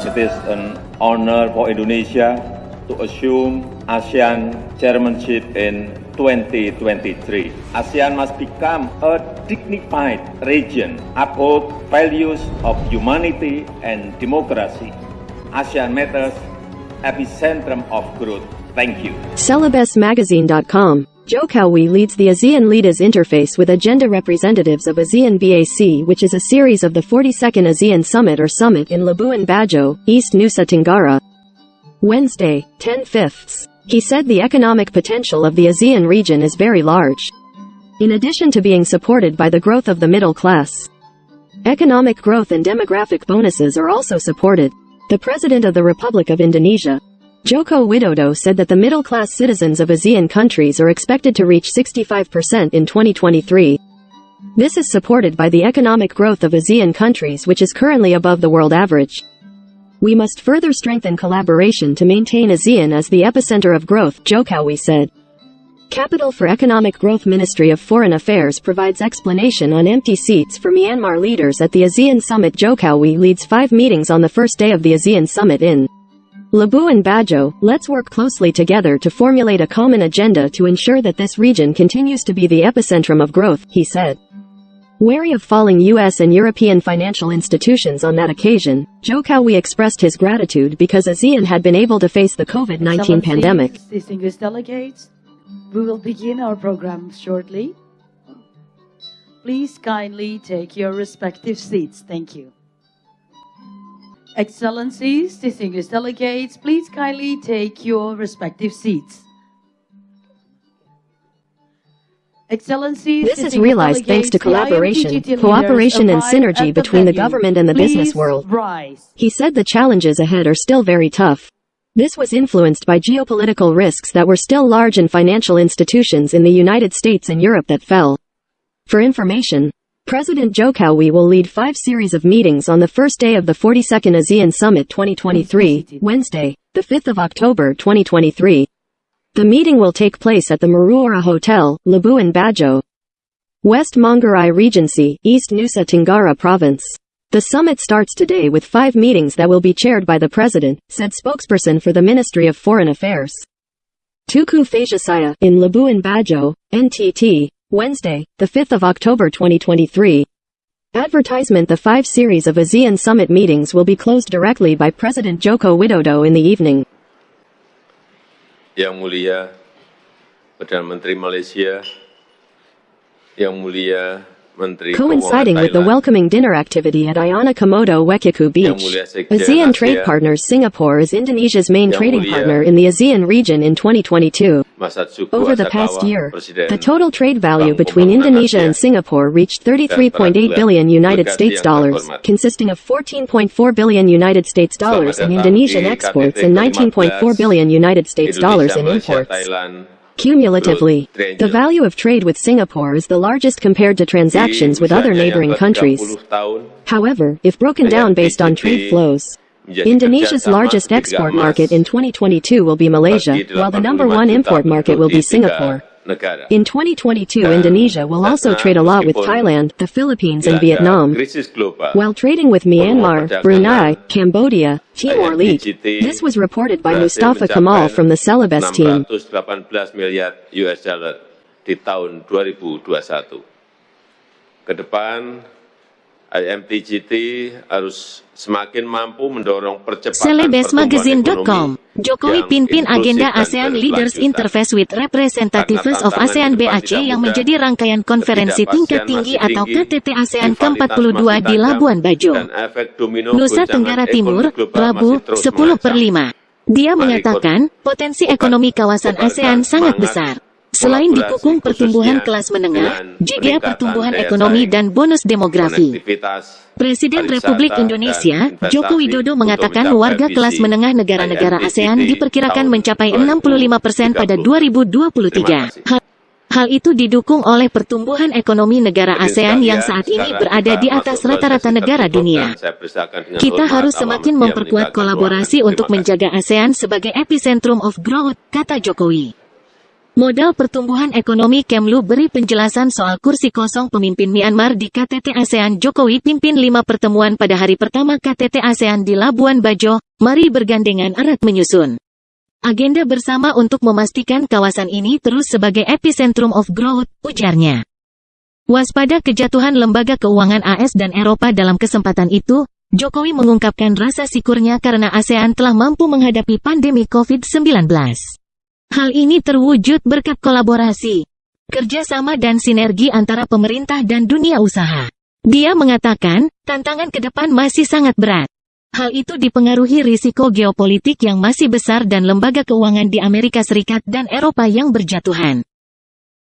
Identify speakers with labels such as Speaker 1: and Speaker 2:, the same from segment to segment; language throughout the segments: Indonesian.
Speaker 1: It is an honor for Indonesia to assume ASEAN chairmanship in 2023. ASEAN must become a dignified region, uphold values of humanity and democracy. ASEAN matters epicentrum of growth. Thank you.
Speaker 2: CelebesMagazine.com. Joe leads the ASEAN Leaders Interface with agenda representatives of ASEAN BAC which is a series of the 42nd ASEAN Summit or Summit in Labuan Bajo, East Nusa Tenggara. Wednesday, 10 fifths. He said the economic potential of the ASEAN region is very large. In addition to being supported by the growth of the middle class, economic growth and demographic bonuses are also supported. The President of the Republic of Indonesia, Joko Widodo said that the middle-class citizens of ASEAN countries are expected to reach 65% in 2023. This is supported by the economic growth of ASEAN countries which is currently above the world average. We must further strengthen collaboration to maintain ASEAN as the epicenter of growth, Jokowi said. Capital for Economic Growth Ministry of Foreign Affairs provides explanation on empty seats for Myanmar leaders at the ASEAN Summit Jokowi leads five meetings on the first day of the ASEAN Summit in Labuan Bajo, let's work closely together to formulate a common agenda to ensure that this region continues to be the epicentrum of growth, he said. Wary of falling U.S. and European financial institutions on that occasion, Joe Jokowi expressed his gratitude because ASEAN had been able to face the COVID-19 pandemic.
Speaker 3: Distinguished delegates, we will begin our program shortly. Please kindly take your respective seats. Thank you. Excellencies, distinguished delegates, please kindly take your respective seats. Excellencies,
Speaker 2: This is realized thanks to collaboration, cooperation and synergy between the government and the business world.
Speaker 3: Rise.
Speaker 2: He said the challenges ahead are still very tough. This was influenced by geopolitical risks that were still large and financial institutions in the United States and Europe that fell. For information, President Jokowi will lead five series of meetings on the first day of the 42nd ASEAN Summit 2023, Wednesday, the 5th of October 2023. The meeting will take place at the Maruara Hotel, Labuan Bajo, West Manggarai Regency, East Nusa Tenggara Province. The summit starts today with five meetings that will be chaired by the president, said spokesperson for the Ministry of Foreign Affairs. Tuku Fajasaya, in Labuan Bajo, NTT, Wednesday, the 5th of October 2023. Advertisement The five series of ASEAN summit meetings will be closed directly by President Joko Widodo in the evening.
Speaker 4: Yang Mulia Perdana Menteri Malaysia, Yang Mulia
Speaker 2: Coinciding with the welcoming dinner activity at Ayana Komodo Wekiku Beach, ASEAN Trade Partners Singapore is Indonesia's main trading partner in the ASEAN region in 2022. Over the past year, the total trade value between Indonesia and Singapore reached 33.8 billion United States dollars, consisting of 14.4 billion United States dollars in Indonesian exports and 19.4 billion United States dollars in imports. Cumulatively, the value of trade with Singapore is the largest compared to transactions with other neighboring countries. However, if broken down based on trade flows, Indonesia's largest export market in 2022 will be Malaysia, while the number one import market will be
Speaker 4: penduduk di tiga
Speaker 2: Singapore.
Speaker 4: Negara.
Speaker 2: In 2022,
Speaker 4: Dan ah,
Speaker 2: Indonesia will ah, also
Speaker 4: ah,
Speaker 2: trade a lot with Thailand, the Philippines, and Vietnam, while trading with Myanmar, Brunei, Cambodia, Timor-Leste. This was reported by Mustafa Kamal from the Celebes team.
Speaker 4: US dollar di tahun 2021. Ke depan, IMTGT harus semakin mampu mendorong percepatan
Speaker 5: Celebesmagazine.com
Speaker 4: pertumbuhan
Speaker 5: Jokowi pimpin agenda ASEAN Leaders. Interface with Representatives of ASEAN BAC yang menjadi rangkaian konferensi tingkat tinggi atau KTT ASEAN
Speaker 4: rivalitas
Speaker 5: ke-42
Speaker 4: masih
Speaker 5: di Labuan Bajo. Nusa Tenggara Timur, Rabu,
Speaker 4: masih terus
Speaker 5: 10 per
Speaker 4: mengancam.
Speaker 5: 5. Dia mengatakan, potensi ekonomi kawasan ASEAN sangat besar. Selain dikukung pertumbuhan kelas menengah, juga pertumbuhan ekonomi dan bonus demografi. Presiden Republik Indonesia, Joko Widodo mengatakan warga kelas menengah negara-negara ASEAN diperkirakan mencapai 65 persen pada
Speaker 4: 2030.
Speaker 5: 2023.
Speaker 4: Terima kasih.
Speaker 5: Hal, hal itu didukung oleh pertumbuhan ekonomi negara ASEAN yang saat ini berada di atas rata-rata negara dunia. Kita harus semakin memperkuat kolaborasi untuk menjaga ASEAN sebagai epicentrum of growth, kata Jokowi. Modal Pertumbuhan Ekonomi Kemlu beri penjelasan soal kursi kosong pemimpin Myanmar di KTT ASEAN Jokowi pimpin lima pertemuan pada hari pertama KTT ASEAN di Labuan Bajo, mari bergandengan erat menyusun. Agenda bersama untuk memastikan kawasan ini terus sebagai epicentrum of growth, ujarnya. Waspada kejatuhan lembaga keuangan AS dan Eropa dalam kesempatan itu, Jokowi mengungkapkan rasa syukurnya karena ASEAN telah mampu menghadapi pandemi COVID-19. Hal ini terwujud berkat kolaborasi, kerjasama dan sinergi antara pemerintah dan dunia usaha. Dia mengatakan, tantangan ke depan masih sangat berat. Hal itu dipengaruhi risiko geopolitik yang masih besar dan lembaga keuangan di Amerika Serikat dan Eropa yang berjatuhan.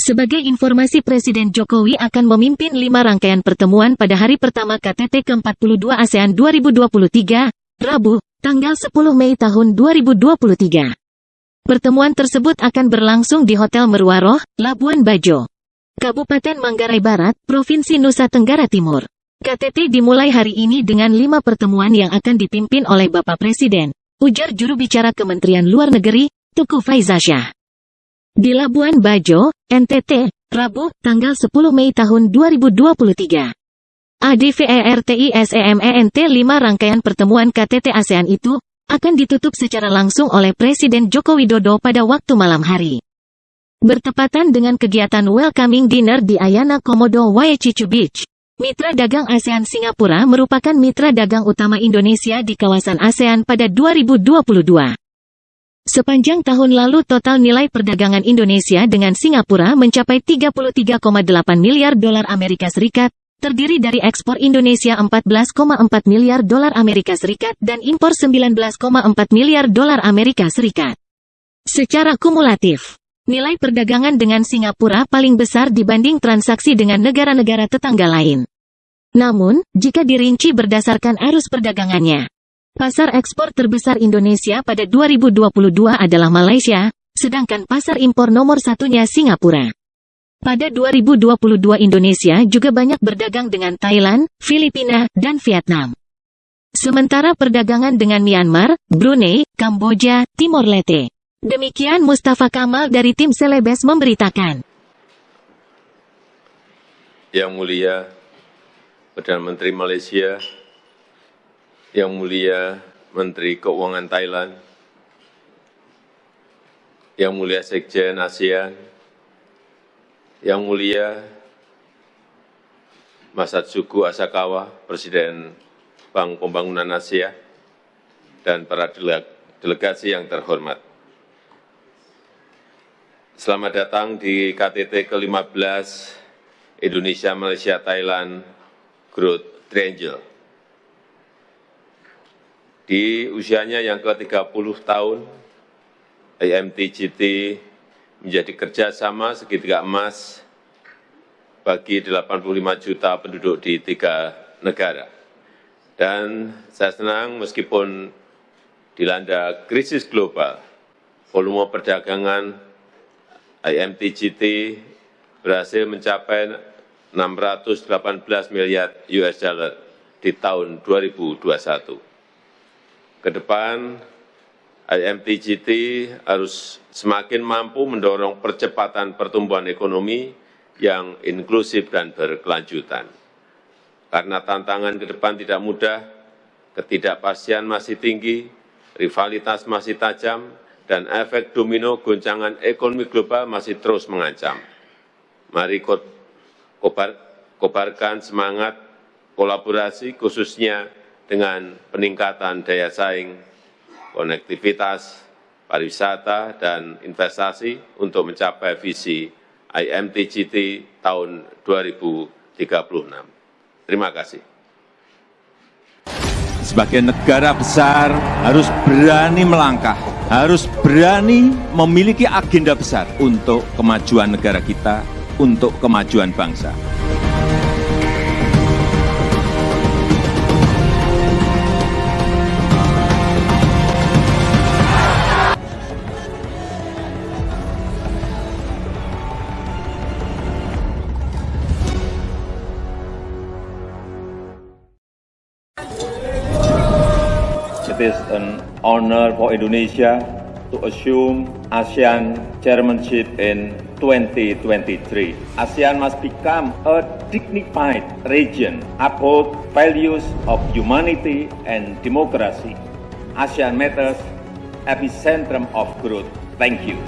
Speaker 5: Sebagai informasi Presiden Jokowi akan memimpin lima rangkaian pertemuan pada hari pertama KTT ke-42 ASEAN 2023, Rabu, tanggal 10 Mei tahun 2023. Pertemuan tersebut akan berlangsung di Hotel Merwaroh, Labuan Bajo, Kabupaten Manggarai Barat, Provinsi Nusa Tenggara Timur. KTT dimulai hari ini dengan lima pertemuan yang akan dipimpin oleh Bapak Presiden, ujar juru bicara Kementerian Luar Negeri, Tuku Faizasyah. Di Labuan Bajo, NTT, Rabu, tanggal 10 Mei tahun 2023. ADVERTISEMENT 5 rangkaian pertemuan KTT ASEAN itu, akan ditutup secara langsung oleh Presiden Joko Widodo pada waktu malam hari. Bertepatan dengan kegiatan welcoming dinner di Ayana Komodo Waechichu Beach, Mitra Dagang ASEAN Singapura merupakan mitra dagang utama Indonesia di kawasan ASEAN pada 2022. Sepanjang tahun lalu total nilai perdagangan Indonesia dengan Singapura mencapai 33,8 miliar dolar Amerika Serikat, terdiri dari ekspor Indonesia 14,4 miliar dolar Amerika Serikat dan impor 19,4 miliar dolar Amerika Serikat. Secara kumulatif, nilai perdagangan dengan Singapura paling besar dibanding transaksi dengan negara-negara tetangga lain. Namun, jika dirinci berdasarkan arus perdagangannya, pasar ekspor terbesar Indonesia pada 2022 adalah Malaysia, sedangkan pasar impor nomor satunya Singapura. Pada 2022 Indonesia juga banyak berdagang dengan Thailand, Filipina, dan Vietnam. Sementara perdagangan dengan Myanmar, Brunei, Kamboja, Timor Leste. Demikian Mustafa Kamal dari tim Selebes memberitakan.
Speaker 4: Yang mulia Perdana Menteri Malaysia, Yang mulia Menteri Keuangan Thailand, Yang mulia Sekjen ASEAN, yang Mulia Mas Atsugu Asakawa, Presiden Bank Pembangunan Asia, dan para delegasi yang terhormat. Selamat datang di KTT ke-15 Indonesia, Malaysia, Thailand Growth Triangle. Di usianya yang ke-30 tahun, IMTGT menjadi kerjasama segitiga emas bagi 85 juta penduduk di tiga negara. Dan saya senang meskipun dilanda krisis global, volume perdagangan IMTGT berhasil mencapai 618 miliar US dollar di tahun 2021. Ke depan, IMTGT harus semakin mampu mendorong percepatan pertumbuhan ekonomi yang inklusif dan berkelanjutan. Karena tantangan ke depan tidak mudah, ketidakpastian masih tinggi, rivalitas masih tajam, dan efek domino goncangan ekonomi global masih terus mengancam. Mari kobar, kobarkan semangat kolaborasi khususnya dengan peningkatan daya saing konektivitas, pariwisata, dan investasi untuk mencapai visi IMTGT tahun 2036. Terima kasih.
Speaker 6: Sebagai negara besar harus berani melangkah, harus berani memiliki agenda besar untuk kemajuan negara kita, untuk kemajuan bangsa.
Speaker 1: Honor for Indonesia to assume ASEAN chairmanship in 2023. ASEAN must become a dignified region, uphold values of humanity and democracy. ASEAN matters epicentrum of growth. Thank you.